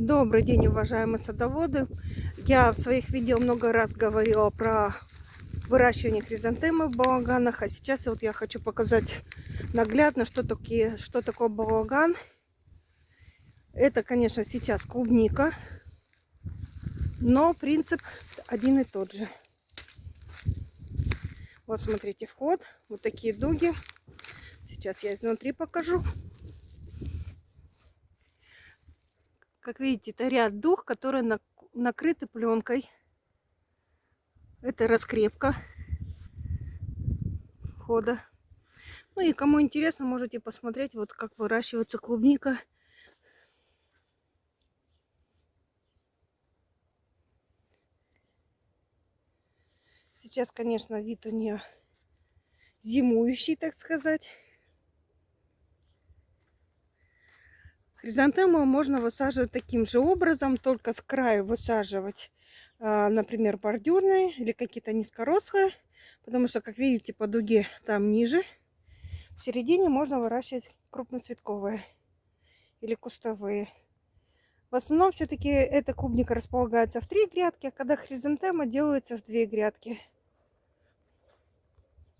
Добрый день, уважаемые садоводы. Я в своих видео много раз говорила про выращивание хризантемы в балаганах, а сейчас вот я хочу показать наглядно, что, такие, что такое балаган. Это, конечно, сейчас клубника, но принцип один и тот же. Вот смотрите, вход, вот такие дуги. Сейчас я изнутри покажу. Как видите, это ряд дух, которые на, накрыты пленкой. Это раскрепка входа. Ну и кому интересно, можете посмотреть, вот как выращивается клубника. Сейчас, конечно, вид у нее зимующий, так сказать. Хризантему можно высаживать таким же образом, только с краю высаживать, а, например, бордюрные или какие-то низкорослые, потому что, как видите, по дуге там ниже. В середине можно выращивать крупноцветковые или кустовые. В основном все-таки эта клубника располагается в три грядки, а когда хризантема делается в две грядки.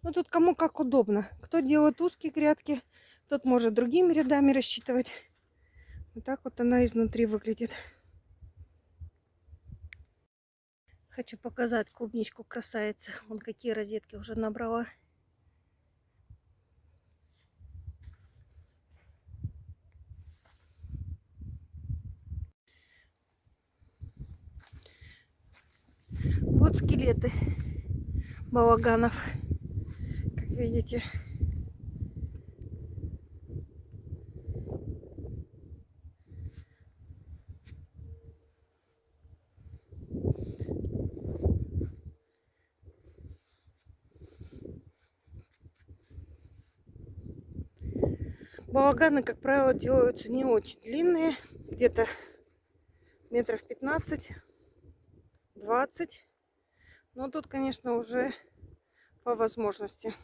Ну тут кому как удобно. Кто делает узкие грядки, тот может другими рядами рассчитывать. Вот так вот она изнутри выглядит. Хочу показать клубничку красавицы. Вон какие розетки уже набрала. Вот скелеты балаганов. Как видите. Балаганы, как правило, делаются не очень длинные, где-то метров 15-20. Но тут, конечно, уже по возможности.